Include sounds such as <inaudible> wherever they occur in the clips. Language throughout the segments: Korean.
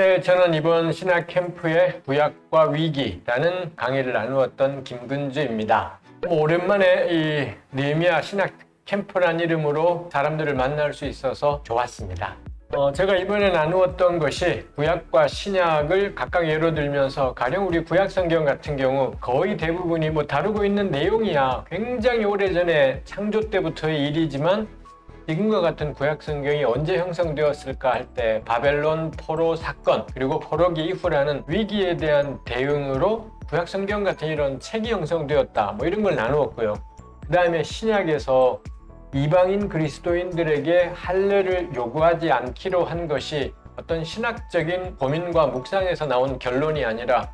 네, 저는 이번 신학 캠프의 구약과 위기라는 강의를 나누었던 김근주입니다. 뭐 오랜만에 이 네미아 신학 캠프란 이름으로 사람들을 만날 수 있어서 좋았습니다. 어, 제가 이번에 나누었던 것이 구약과 신약을 각각 예로 들면서 가령 우리 구약 성경 같은 경우 거의 대부분이 뭐 다루고 있는 내용이야 굉장히 오래전에 창조 때부터의 일이지만 지금과 같은 구약 성경이 언제 형성되었을까 할 때 바벨론 포로 사건 그리고 포로기 이후라는 위기에 대한 대응으로 구약 성경 같은 이런 책이 형성되었다 뭐 이런 걸 나누었고요. 그 다음에 신약에서 이방인 그리스도인들에게 할례를 요구하지 않기로 한 것이 어떤 신학적인 고민과 묵상에서 나온 결론이 아니라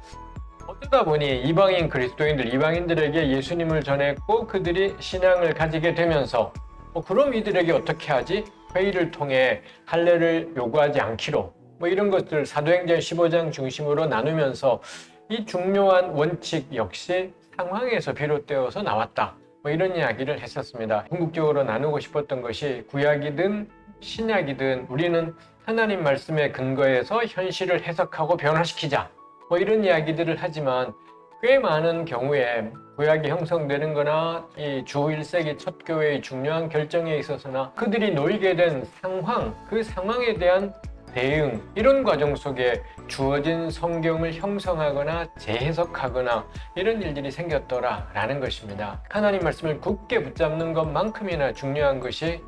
어쩌다 보니 이방인 그리스도인들, 이방인들에게 예수님을 전했고 그들이 신앙을 가지게 되면서 뭐 그럼 이들에게 어떻게 하지? 회의를 통해 할례를 요구하지 않기로 뭐 이런 것들 사도행전 15장 중심으로 나누면서 이 중요한 원칙 역시 상황에서 비롯되어서 나왔다. 뭐 이런 이야기를 했었습니다. 궁극적으로 나누고 싶었던 것이 구약이든 신약이든 우리는 하나님 말씀의 근거에서 현실을 해석하고 변화시키자. 뭐 이런 이야기들을 하지만 꽤 많은 경우에 구약이 형성되는 거나 이 주 1세기 첫 교회의 중요한 결정에 있어서나 그들이 놓이게 된 상황, 그 상황에 대한 대응 이런 과정 속에 주어진 성경을 형성하거나 재해석하거나 이런 일들이 생겼더라 라는 것입니다. 하나님 말씀을 굳게 붙잡는 것만큼이나 중요한 것이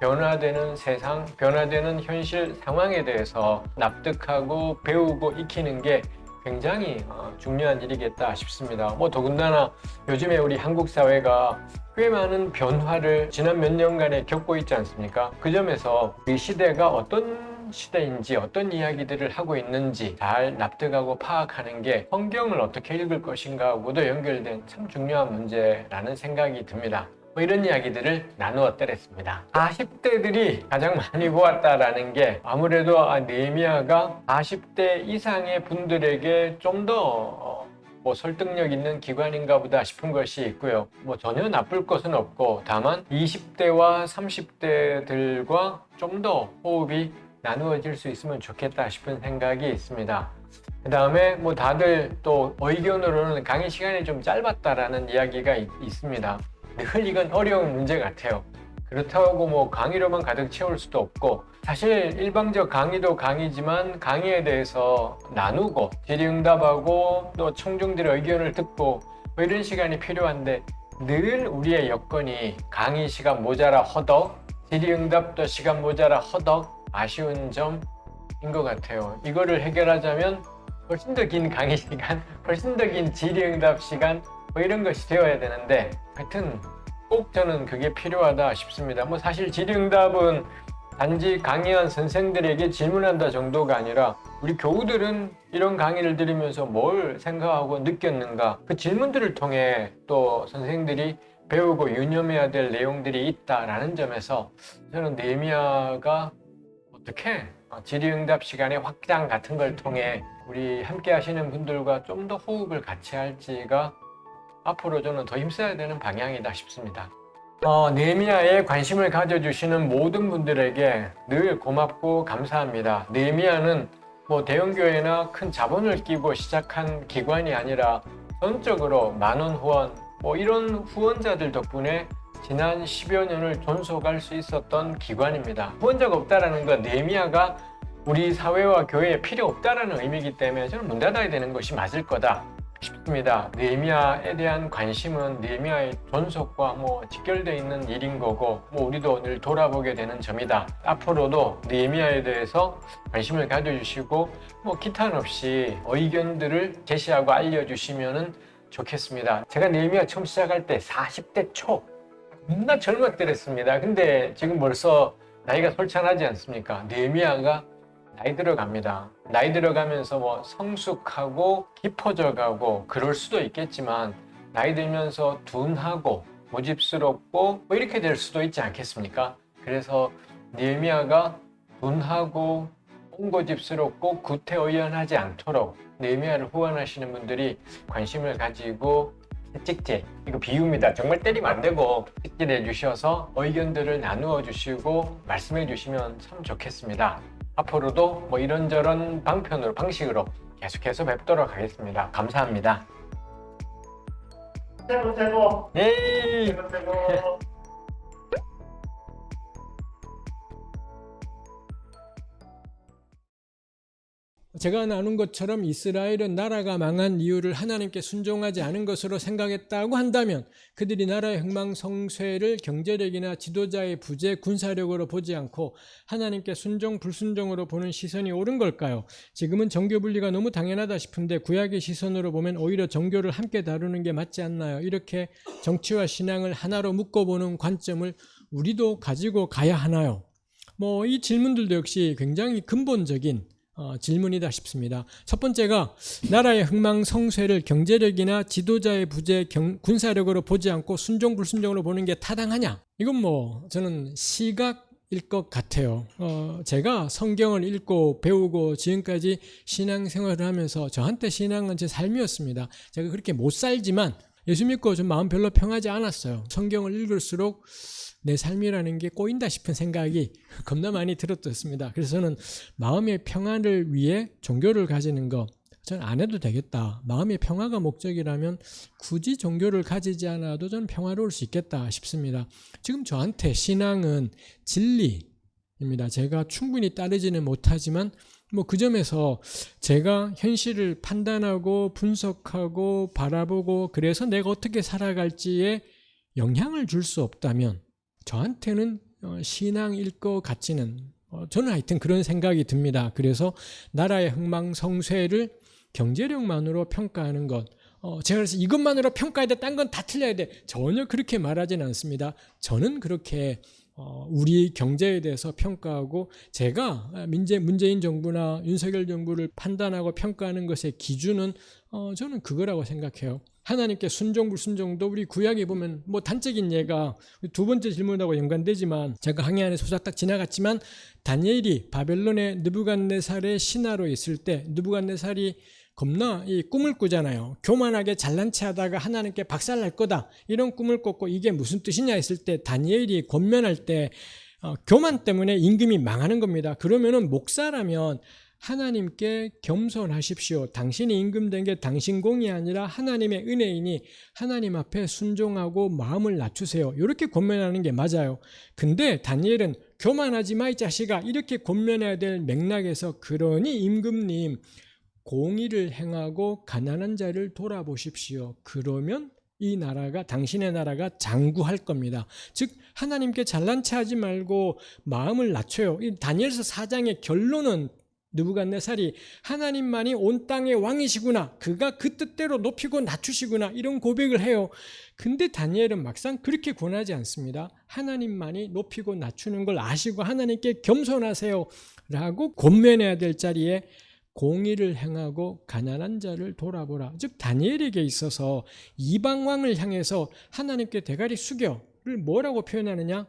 변화되는 세상, 변화되는 현실 상황에 대해서 납득하고 배우고 익히는 게 굉장히 어, 중요한 일이겠다 싶습니다. 뭐 더군다나 요즘에 우리 한국 사회가 꽤 많은 변화를 지난 몇 년간에 겪고 있지 않습니까? 그 점에서 이 시대가 어떤 시대인지 어떤 이야기들을 하고 있는지 잘 납득하고 파악하는 게 성경을 어떻게 읽을 것인가 하고도 연결된 참 중요한 문제라는 생각이 듭니다. 뭐 이런 이야기들을 나누었더랬습니다. 40대들이 가장 많이 보았다라는 게 아무래도 네미아가 40대 이상의 분들에게 좀더 뭐 설득력 있는 기관인가 보다 싶은 것이 있고요. 뭐 전혀 나쁠 것은 없고 다만 20대와 30대들과 좀 더 호흡이 나누어질 수 있으면 좋겠다 싶은 생각이 있습니다. 그 다음에 뭐 다들 또 의견으로는 강의 시간이 좀 짧았다라는 이야기가 있, 있습니다. 늘 이건 어려운 문제 같아요. 그렇다고 뭐 강의로만 가득 채울 수도 없고 사실 일방적 강의도 강의지만 강의에 대해서 나누고 질의응답하고 또 청중들의 의견을 듣고 뭐 이런 시간이 필요한데 늘 우리의 여건이 강의 시간 모자라 허덕 질의응답도 시간 모자라 허덕 아쉬운 점인 것 같아요. 이거를 해결하자면 훨씬 더 긴 강의 시간, <laughs> 훨씬 더 긴 질의응답 시간 뭐 이런 것이 되어야 되는데 하여튼 꼭 저는 그게 필요하다 싶습니다. 뭐 사실 질의응답은 단지 강의한 선생들에게 질문한다 정도가 아니라 우리 교우들은 이런 강의를 들으면서 뭘 생각하고 느꼈는가 그 질문들을 통해 또 선생들이 배우고 유념해야 될 내용들이 있다라는 점에서 저는 네미아가 어떻게 질의응답 시간의 확장 같은 걸 통해 우리 함께 하시는 분들과 좀 더 호흡을 같이 할지가 앞으로 저는 더 힘써야 되는 방향이다 싶습니다. 어, 네미아에 관심을 가져주시는 모든 분들에게 늘 고맙고 감사합니다. 네미아는 뭐 대형교회나 큰 자본을 끼고 시작한 기관이 아니라 전적으로 만원 후원, 뭐 이런 후원자들 덕분에 지난 10여 년을 존속할 수 있었던 기관입니다. 후원자가 없다는 건 네미아가 우리 사회와 교회에 필요 없다는 의미이기 때문에 저는 문 닫아야 되는 것이 맞을 거다. 싶습니다. 네미아에 대한 관심은 네미아의 존속과 뭐 직결되어 있는 일인 거고 뭐 우리도 늘 돌아보게 되는 점이다. 앞으로도 네미아에 대해서 관심을 가져주시고 뭐 기탄 없이 의견들을 제시하고 알려주시면 좋겠습니다. 제가 네미아 처음 시작할 때 40대 초 겁나 젊었더랬습니다. 근데 지금 벌써 나이가 솔찬하지 않습니까? 네미아가 나이 들어갑니다. 나이 들어가면서 뭐 성숙하고 깊어져 가고 그럴 수도 있겠지만 나이 들면서 둔하고 고집스럽고 뭐 이렇게 될 수도 있지 않겠습니까? 그래서 느헤미야가 둔하고 홍고집스럽고 구태의연하지 않도록 느헤미야를 후원하시는 분들이 관심을 가지고 채찍질 이거 비유입니다 정말 때리면 안 되고 채찍질 해 주셔서 의견들을 나누어 주시고 말씀해 주시면 참 좋겠습니다 앞으로도 뭐 이런저런 방편으로 방식으로 계속해서 뵙도록 하겠습니다. 감사합니다. 최고 최고 예. 최고 최고 제가 나눈 것처럼 이스라엘은 나라가 망한 이유를 하나님께 순종하지 않은 것으로 생각했다고 한다면 그들이 나라의 흥망성쇠를 경제력이나 지도자의 부재, 군사력으로 보지 않고 하나님께 순종, 불순종으로 보는 시선이 옳은 걸까요? 지금은 정교 분리가 너무 당연하다 싶은데 구약의 시선으로 보면 오히려 정교를 함께 다루는 게 맞지 않나요? 이렇게 정치와 신앙을 하나로 묶어보는 관점을 우리도 가지고 가야 하나요? 뭐 이 질문들도 역시 굉장히 근본적인 어, 질문이다 싶습니다. 첫 번째가 나라의 흥망성쇠를 경제력이나 지도자의 부재, 경, 군사력으로 보지 않고 순종 불순종으로 보는 게 타당하냐? 이건 뭐 저는 시각 일 것 같아요. 어, 제가 성경을 읽고 배우고 지금까지 신앙생활을 하면서 저한테 신앙은 제 삶이었습니다. 제가 그렇게 못 살지만 예수 믿고 좀 마음 별로 평하지 않았어요. 성경을 읽을수록 내 삶이라는 게 꼬인다 싶은 생각이 겁나 많이 들었었습니다. 그래서 저는 마음의 평안을 위해 종교를 가지는 거 저는 안 해도 되겠다. 마음의 평화가 목적이라면 굳이 종교를 가지지 않아도 저는 평화로울 수 있겠다 싶습니다. 지금 저한테 신앙은 진리입니다. 제가 충분히 따르지는 못하지만 뭐 그 점에서 제가 현실을 판단하고 분석하고 바라보고 그래서 내가 어떻게 살아갈지에 영향을 줄 수 없다면 저한테는 어, 신앙일 것 같지는 어, 저는 하여튼 그런 생각이 듭니다. 그래서 나라의 흥망성쇠를 경제력만으로 평가하는 것 어, 제가 그래서 이것만으로 평가해야 돼, 딴 건 다 틀려야 돼. 전혀 그렇게 말하지는 않습니다. 저는 그렇게 어, 우리 경제에 대해서 평가하고 제가 민재, 문재인 정부나 윤석열 정부를 판단하고 평가하는 것의 기준은 어, 저는 그거라고 생각해요. 하나님께 순종 불순종도 우리 구약에 보면 뭐 단적인 예가 두 번째 질문하고 연관되지만 제가 항해 안에 소작 딱 지나갔지만 다니엘이 바벨론의 느부갓네살의 신하로 있을 때 느부갓네살이 겁나 이 꿈을 꾸잖아요. 교만하게 잘난 체 하다가 하나님께 박살날 거다. 이런 꿈을 꿨고 이게 무슨 뜻이냐 했을 때 다니엘이 권면할 때 어, 교만 때문에 임금이 망하는 겁니다. 그러면은 목사라면 하나님께 겸손하십시오. 당신이 임금된 게 당신 공이 아니라 하나님의 은혜이니 하나님 앞에 순종하고 마음을 낮추세요. 이렇게 권면하는 게 맞아요. 근데 다니엘은 교만하지 마 이 자식아 이렇게 권면해야 될 맥락에서 그러니 임금님 공의를 행하고 가난한 자를 돌아보십시오. 그러면 이 나라가 당신의 나라가 장구할 겁니다. 즉 하나님께 잘난 체하지 말고 마음을 낮춰요. 이 다니엘서 4장의 결론은 느부갓네살이 하나님만이 온 땅의 왕이시구나. 그가 그 뜻대로 높이고 낮추시구나. 이런 고백을 해요. 근데 다니엘은 막상 그렇게 권하지 않습니다. 하나님만이 높이고 낮추는 걸 아시고 하나님께 겸손하세요. 라고 권면해야 될 자리에 공의를 행하고 가난한 자를 돌아보라. 즉 다니엘에게 있어서 이방 왕을 향해서 하나님께 대가리 숙여를 뭐라고 표현하느냐?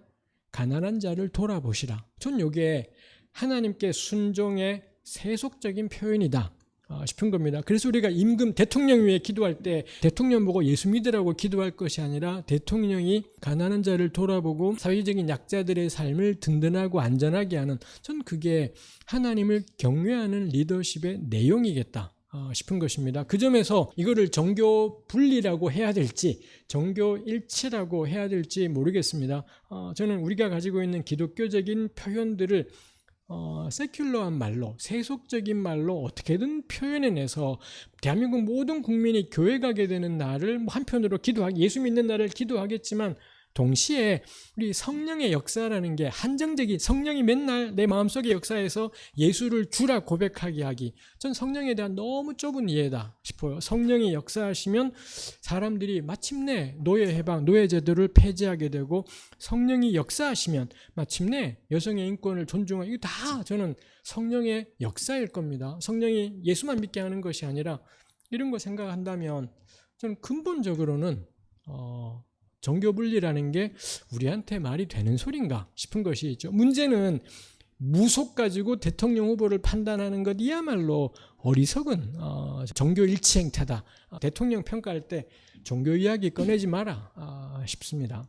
가난한 자를 돌아보시라. 전 이게 하나님께 순종의 세속적인 표현이다 어, 싶은 겁니다. 그래서 우리가 임금 대통령 위해 기도할 때 대통령 보고 예수 믿으라고 기도할 것이 아니라 대통령이 가난한 자를 돌아보고 사회적인 약자들의 삶을 든든하고 안전하게 하는 전 그게 하나님을 경외하는 리더십의 내용이겠다. 어, 싶은 것입니다. 그 점에서 이거를 정교 분리라고 해야 될지 정교 일치라고 해야 될지 모르겠습니다. 어, 저는 우리가 가지고 있는 기독교적인 표현들을 어, 세큘러한 말로 세속적인 말로 어떻게든 표현해내서 대한민국 모든 국민이 교회 가게 되는 날을 뭐 한편으로 기도하기 예수 믿는 날을 기도하겠지만 동시에 우리 성령의 역사라는 게 한정적인 성령이 맨날 내 마음속의 역사에서 예수를 주라 고백하게 하기. 전 성령에 대한 너무 좁은 이해다 싶어요. 성령이 역사하시면 사람들이 마침내 노예 해방 노예 제도를 폐지하게 되고 성령이 역사하시면 마침내 여성의 인권을 존중하고 이거 다 저는 성령의 역사일 겁니다. 성령이 예수만 믿게 하는 것이 아니라 이런 거 생각한다면 저는 근본적으로는 어, 정교 분리라는 게 우리한테 말이 되는 소린가 싶은 것이 있죠. 문제는 무속 가지고 대통령 후보를 판단하는 것이야말로 어리석은 어, 정교 일치 행태다. 대통령 평가할 때 종교 이야기 꺼내지 마라 어, 싶습니다.